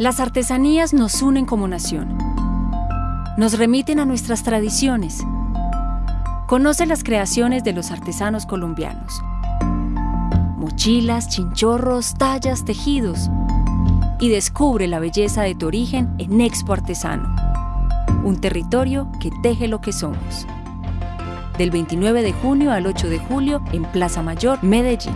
Las artesanías nos unen como nación. Nos remiten a nuestras tradiciones. Conoce las creaciones de los artesanos colombianos. Mochilas, chinchorros, tallas, tejidos. Y descubre la belleza de tu origen en Expo Artesano. Un territorio que teje lo que somos. Del 29 de junio al 8 de julio en Plaza Mayor, Medellín.